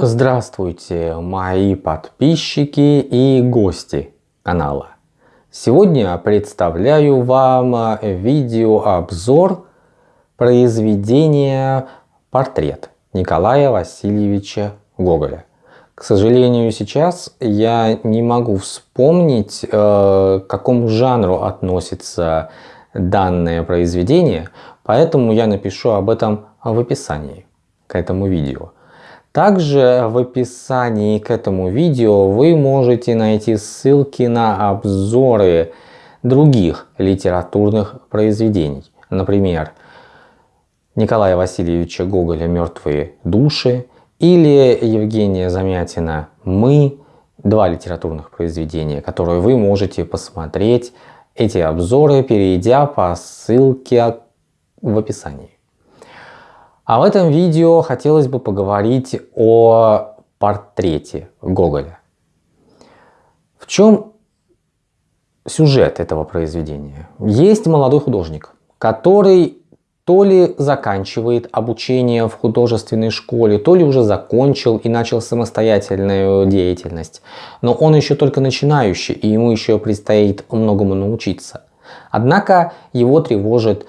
Здравствуйте, мои подписчики и гости канала. Сегодня представляю вам видеообзор произведения «Портрет» Николая Васильевича Гоголя. К сожалению, сейчас я не могу вспомнить, э, к какому жанру относится данное произведение, поэтому я напишу об этом в описании к этому видео. Также в описании к этому видео вы можете найти ссылки на обзоры других литературных произведений. Например, Николая Васильевича Гоголя «Мертвые души» или Евгения Замятина «Мы». Два литературных произведения, которые вы можете посмотреть эти обзоры, перейдя по ссылке в описании. А в этом видео хотелось бы поговорить о портрете Гоголя. В чем сюжет этого произведения? Есть молодой художник, который то ли заканчивает обучение в художественной школе, то ли уже закончил и начал самостоятельную деятельность. Но он еще только начинающий, и ему еще предстоит многому научиться. Однако его тревожит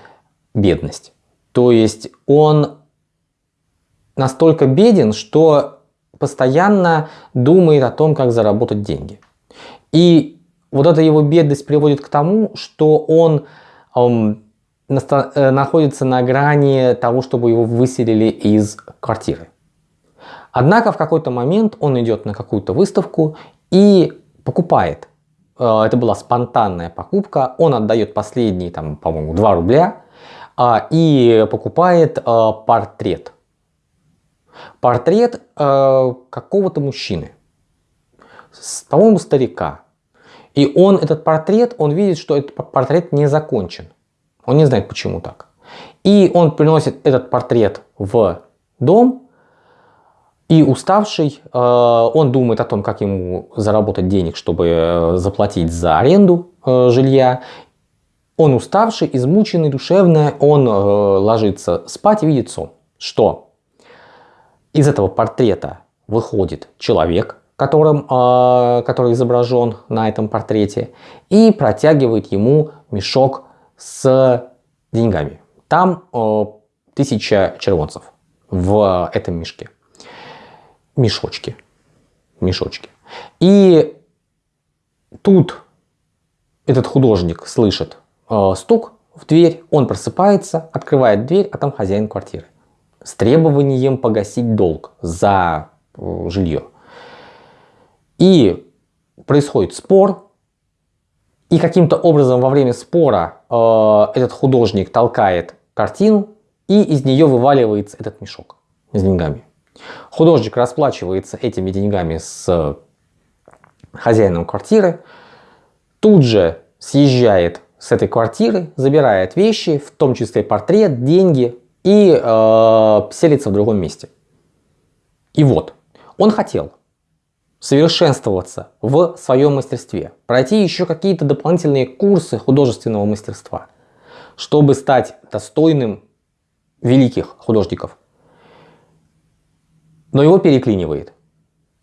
бедность. То есть он настолько беден, что постоянно думает о том, как заработать деньги. И вот эта его бедность приводит к тому, что он эм, находится на грани того, чтобы его выселили из квартиры. Однако в какой-то момент он идет на какую-то выставку и покупает. Э, это была спонтанная покупка. Он отдает последние, там, по-моему, 2 рубля а, и покупает э, портрет портрет э, какого-то мужчины, по-моему, старика. И он, этот портрет, он видит, что этот портрет не закончен. Он не знает, почему так. И он приносит этот портрет в дом, и уставший, э, он думает о том, как ему заработать денег, чтобы э, заплатить за аренду э, жилья. Он уставший, измученный, душевно, он э, ложится спать и видит сон. Что? Из этого портрета выходит человек, которым, э, который изображен на этом портрете, и протягивает ему мешок с деньгами. Там э, тысяча червонцев в этом мешке. Мешочки. Мешочки. И тут этот художник слышит э, стук в дверь, он просыпается, открывает дверь, а там хозяин квартиры с требованием погасить долг за э, жилье. И происходит спор, и каким-то образом во время спора э, этот художник толкает картину, и из нее вываливается этот мешок с деньгами. Художник расплачивается этими деньгами с хозяином квартиры, тут же съезжает с этой квартиры, забирает вещи, в том числе портрет, деньги, и э, селится в другом месте. И вот, он хотел совершенствоваться в своем мастерстве, пройти еще какие-то дополнительные курсы художественного мастерства, чтобы стать достойным великих художников. Но его переклинивает.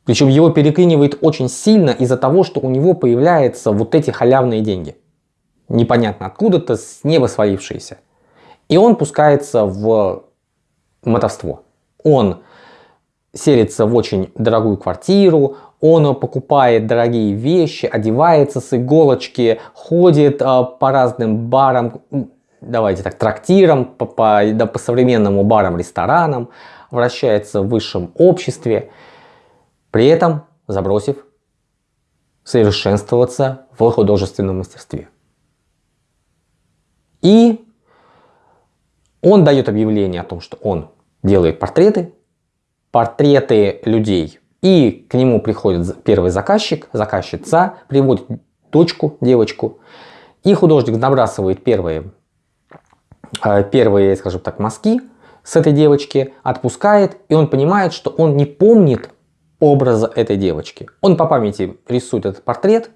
Причем его переклинивает очень сильно из-за того, что у него появляются вот эти халявные деньги. Непонятно откуда-то, с неба свалившиеся. И он пускается в мотовство. Он селится в очень дорогую квартиру, он покупает дорогие вещи, одевается с иголочки, ходит а, по разным барам, давайте так, трактирам, по, по, да, по современному барам, ресторанам, вращается в высшем обществе, при этом забросив совершенствоваться в художественном мастерстве. И он дает объявление о том, что он делает портреты, портреты людей. И к нему приходит первый заказчик, заказчица, приводит дочку, девочку. И художник набрасывает первые, э, первые, скажем так, мазки с этой девочки, отпускает, и он понимает, что он не помнит образа этой девочки. Он по памяти рисует этот портрет,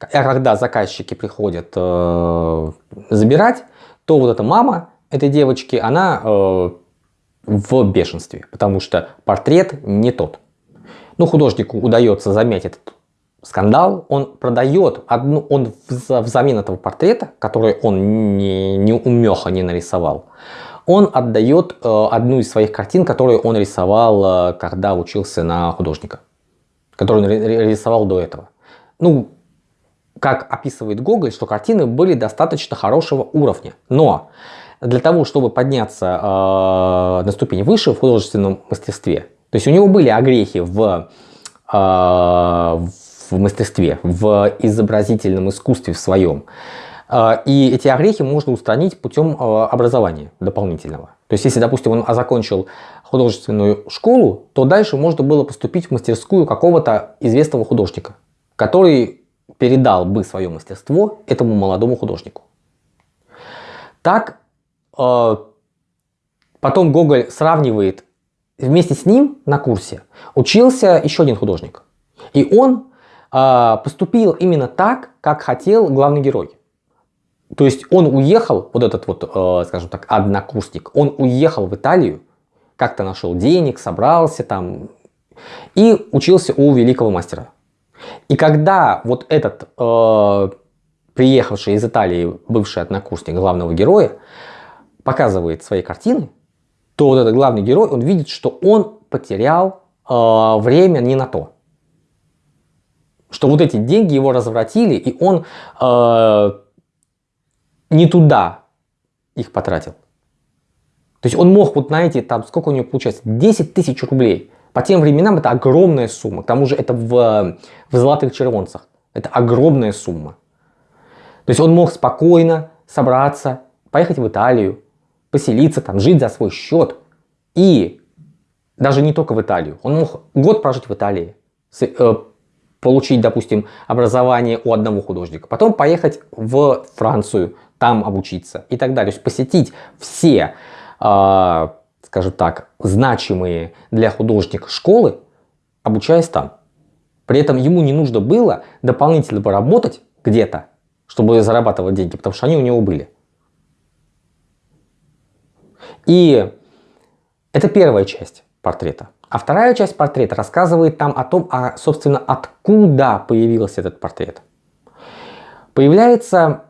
а когда заказчики приходят э, забирать, то вот эта мама этой девочки, она э, в бешенстве, потому что портрет не тот. ну, художнику удается замять этот скандал, он продает одну, он взамен этого портрета, который он не, не умеха не нарисовал, он отдает э, одну из своих картин, которую он рисовал, э, когда учился на художника, которую он рисовал до этого. Ну, как описывает Гоголь, что картины были достаточно хорошего уровня, но для того, чтобы подняться э, на ступень выше в художественном мастерстве, то есть у него были огрехи в, э, в мастерстве, в изобразительном искусстве в своем, э, и эти огрехи можно устранить путем э, образования дополнительного. То есть если, допустим, он закончил художественную школу, то дальше можно было поступить в мастерскую какого-то известного художника, который передал бы свое мастерство этому молодому художнику. Так потом Гоголь сравнивает, вместе с ним на курсе учился еще один художник. И он э, поступил именно так, как хотел главный герой. То есть он уехал, вот этот вот, э, скажем так, однокурсник, он уехал в Италию, как-то нашел денег, собрался там и учился у великого мастера. И когда вот этот э, приехавший из Италии бывший однокурсник главного героя показывает свои картины, то вот этот главный герой, он видит, что он потерял э, время не на то. Что вот эти деньги его развратили, и он э, не туда их потратил. То есть он мог вот на эти, там, сколько у него получается, 10 тысяч рублей. По тем временам это огромная сумма. К тому же это в, в золотых червонцах. Это огромная сумма. То есть он мог спокойно собраться, поехать в Италию, поселиться там, жить за свой счет. И даже не только в Италию. Он мог год прожить в Италии, э, получить, допустим, образование у одного художника, потом поехать в Францию, там обучиться и так далее. То есть посетить все, э, скажем так, значимые для художника школы, обучаясь там. При этом ему не нужно было дополнительно поработать где-то, чтобы зарабатывать деньги, потому что они у него были. И это первая часть портрета. А вторая часть портрета рассказывает там о том, а, собственно, откуда появился этот портрет. Появляется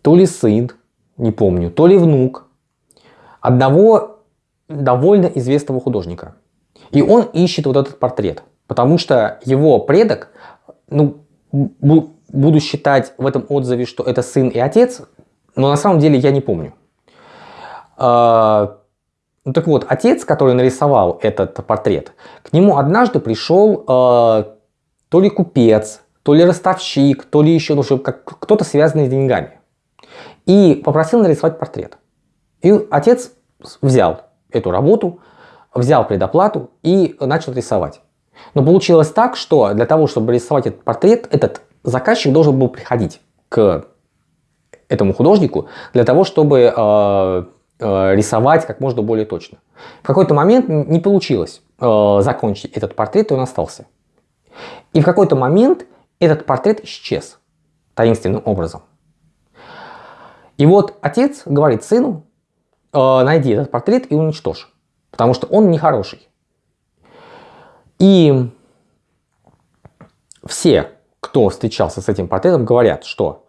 то ли сын, не помню, то ли внук одного довольно известного художника. И он ищет вот этот портрет, потому что его предок, ну, буду считать в этом отзыве, что это сын и отец, но на самом деле я не помню. А, ну так вот, отец, который нарисовал этот портрет, к нему однажды пришел э, то ли купец, то ли ростовщик, то ли еще ну, кто-то связанный с деньгами. И попросил нарисовать портрет. И отец взял эту работу, взял предоплату и начал рисовать. Но получилось так, что для того, чтобы рисовать этот портрет, этот заказчик должен был приходить к этому художнику для того, чтобы Э, рисовать как можно более точно. В какой-то момент не получилось э, закончить этот портрет, и он остался. И в какой-то момент этот портрет исчез таинственным образом. И вот отец говорит сыну, э, найди этот портрет и уничтожь, потому что он нехороший. И все, кто встречался с этим портретом, говорят, что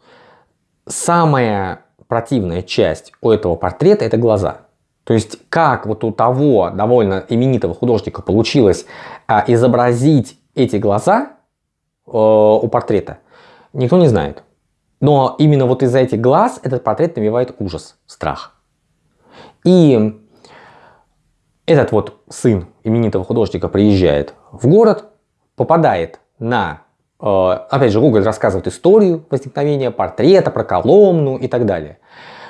самое противная часть у этого портрета это глаза. То есть как вот у того довольно именитого художника получилось а, изобразить эти глаза э, у портрета, никто не знает. Но именно вот из-за этих глаз этот портрет навевает ужас, страх. И этот вот сын именитого художника приезжает в город, попадает на опять же, Google рассказывает историю возникновения портрета, про Коломну и так далее.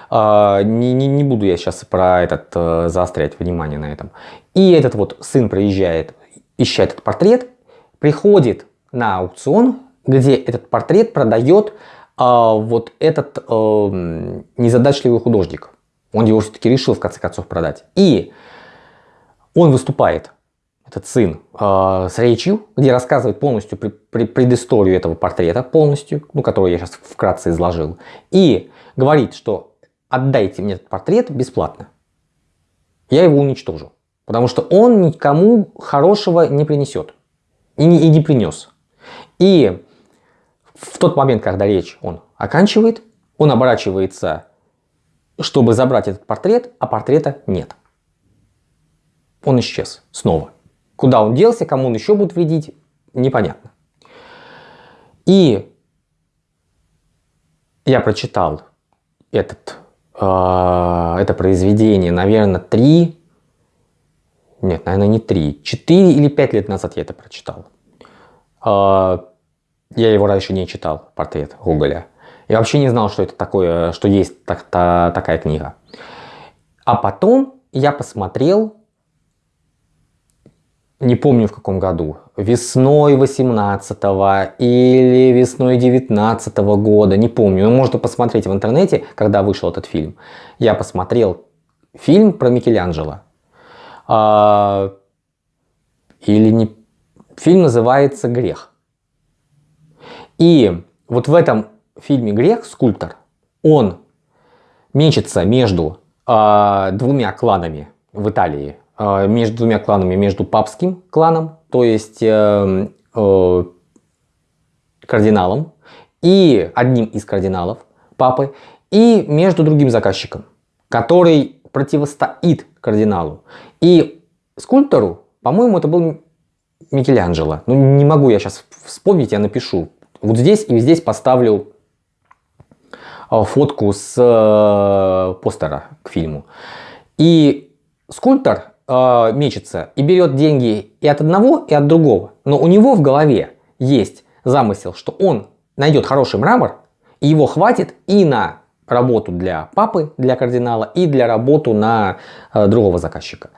Э, не, не, не буду я сейчас про этот э, заострять внимание на этом. И этот вот сын приезжает, ищет этот портрет, приходит на аукцион, где этот портрет продает вот этот незадачливый художник. Он его все-таки решил в конце концов продать. И он выступает этот сын, э, с речью, где рассказывает полностью при, при, предысторию этого портрета, полностью, ну, который я сейчас вкратце изложил, и говорит, что отдайте мне этот портрет бесплатно, я его уничтожу. Потому что он никому хорошего не принесет. И не, и не принес. И в тот момент, когда речь он оканчивает, он оборачивается, чтобы забрать этот портрет, а портрета нет. Он исчез снова. Куда он делся, кому он еще будет вредить, непонятно. И я прочитал этот, э, это произведение, наверное, три, нет, наверное, не три, четыре или пять лет назад я это прочитал. Э, я его раньше не читал, портрет Гоголя. Я вообще не знал, что это такое, что есть так, та, такая книга. А потом я посмотрел не помню в каком году, весной 18 или весной 19 года, не помню, но можно посмотреть в интернете, когда вышел этот фильм. Я посмотрел фильм про Микеланджело. А, или не... Фильм называется «Грех». И вот в этом фильме «Грех» скульптор, он мечется между а, двумя кланами в Италии между двумя кланами, между папским кланом, то есть э, э, кардиналом, и одним из кардиналов, папы, и между другим заказчиком, который противостоит кардиналу. И скульптору, по-моему, это был Микеланджело. Ну, не могу я сейчас вспомнить, я напишу. Вот здесь и здесь поставлю э, фотку с э, постера к фильму. И скульптор э, мечется и берет деньги и от одного, и от другого. Но у него в голове есть замысел, что он найдет хороший мрамор, и его хватит и на работу для папы, для кардинала, и для работу на э, другого заказчика.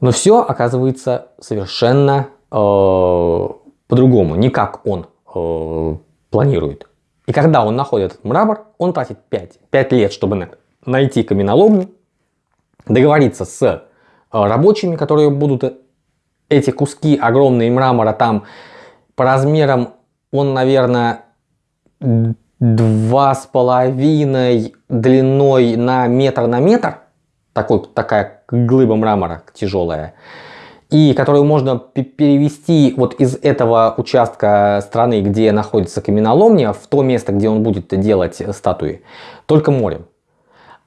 Но все оказывается совершенно э, по-другому, не как он э, планирует. И когда он находит этот мрамор, он тратит 5, 5 лет, чтобы найти каменоломню, договориться с э, рабочими, которые будут эти куски огромные мрамора там по размерам, он, наверное, два с половиной длиной на метр на метр, такой, такая глыба мрамора тяжелая, и которую можно перевести вот из этого участка страны, где находится каменоломня, в то место, где он будет делать статуи, только морем.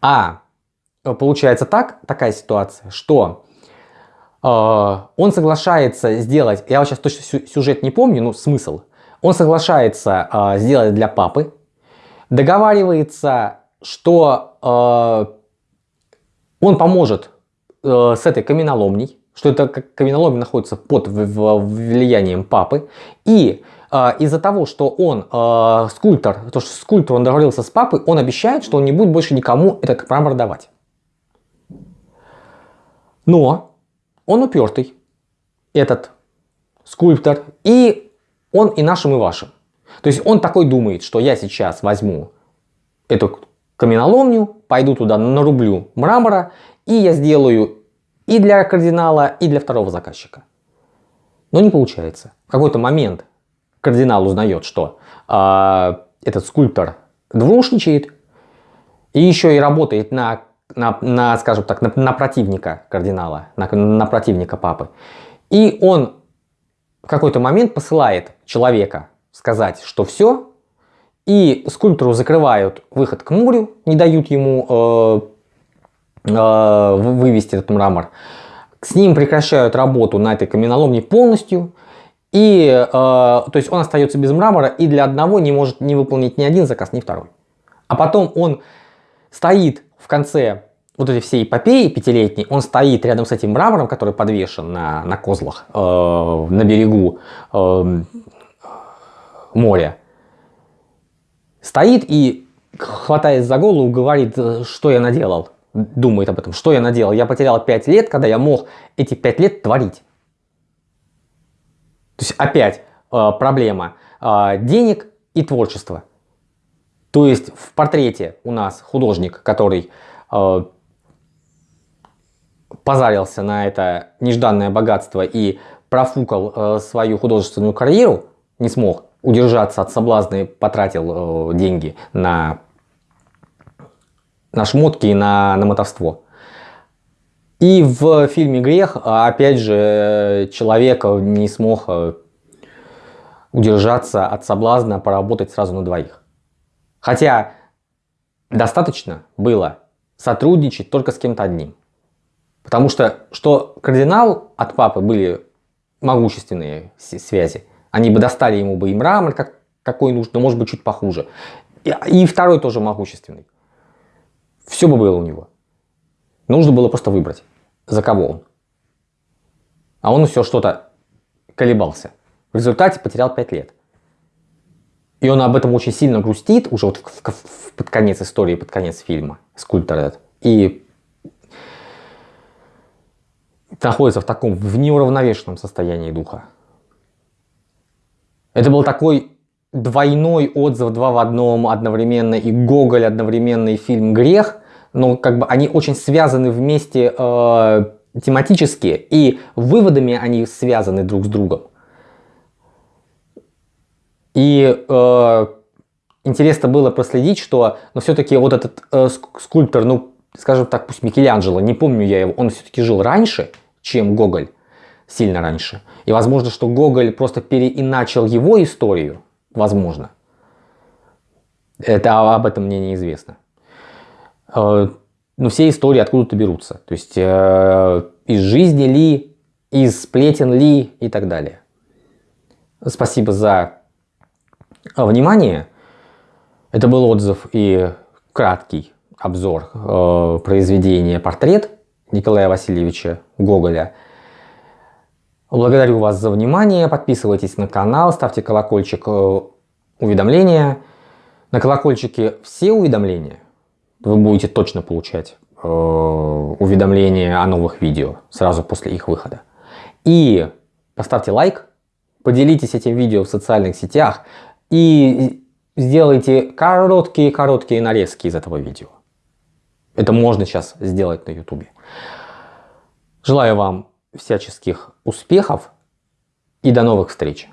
А получается так, такая ситуация, что э, он соглашается сделать, я сейчас точно сюжет не помню, но смысл, он соглашается э, сделать для папы, договаривается, что э, он поможет э, с этой каменоломней, что эта каменоломня находится под влиянием папы, и э, из-за того, что он э, скульптор, то что скульптор он договорился с папой, он обещает, что он не будет больше никому этот мрамор давать. Но он упертый, этот скульптор, и он и нашим, и вашим. То есть он такой думает, что я сейчас возьму эту каменоломню, пойду туда нарублю мрамора, и я сделаю и для кардинала, и для второго заказчика. Но не получается. В какой-то момент кардинал узнает, что э, этот скульптор двушничает, и еще и работает на на, на скажем так, на, на противника кардинала, на, на противника папы. И он в какой-то момент посылает человека сказать, что все, и скульптору закрывают выход к морю, не дают ему э, э, вывести этот мрамор. С ним прекращают работу на этой каменоломне полностью, и э, то есть он остается без мрамора и для одного не может не выполнить ни один заказ, ни второй. А потом он стоит в конце вот этой всей эпопеи пятилетней, он стоит рядом с этим мрамором, который подвешен на, на козлах э, на берегу э, моря. Стоит и, хватаясь за голову, говорит, что я наделал. Думает об этом, что я наделал. Я потерял 5 лет, когда я мог эти 5 лет творить. То есть опять э, проблема э, денег и творчества. То есть в портрете у нас художник, который э, позарился на это нежданное богатство и профукал э, свою художественную карьеру, не смог удержаться от соблазна и потратил э, деньги на, на шмотки и на, на мотовство. И в фильме «Грех», опять же, человек не смог э, удержаться от соблазна поработать сразу на двоих. Хотя достаточно было сотрудничать только с кем-то одним. Потому что, что кардинал от папы были могущественные связи, они бы достали ему бы и мрамор, как, какой нужно, может быть, чуть похуже. И, и второй тоже могущественный. Все бы было у него. Нужно было просто выбрать, за кого он. А он все что-то колебался. В результате потерял 5 лет. И он об этом очень сильно грустит, уже вот в, в, под конец истории, под конец фильма, скульптор этот. И находится в таком, в неуравновешенном состоянии духа. Это был такой двойной отзыв, два в одном одновременно, и Гоголь одновременно, и фильм «Грех», но как бы они очень связаны вместе э, тематически, и выводами они связаны друг с другом. И э, интересно было проследить, что но все-таки вот этот э, скульптор, ну, скажем так, пусть Микеланджело, не помню я его, он все-таки жил раньше, чем Гоголь, сильно раньше. И возможно, что Гоголь просто переиначил его историю, возможно. Это об этом мне неизвестно. Э, но все истории откуда-то берутся. То есть э, из жизни ли, из сплетен ли и так далее. Спасибо за внимание. Это был отзыв и краткий обзор э, произведения «Портрет» Николая Васильевича Гоголя. Благодарю вас за внимание. Подписывайтесь на канал, ставьте колокольчик э, уведомления. На колокольчике все уведомления вы будете точно получать э, уведомления о новых видео сразу после их выхода. И поставьте лайк, поделитесь этим видео в социальных сетях, и сделайте короткие-короткие нарезки из этого видео. Это можно сейчас сделать на YouTube. Желаю вам всяческих успехов и до новых встреч!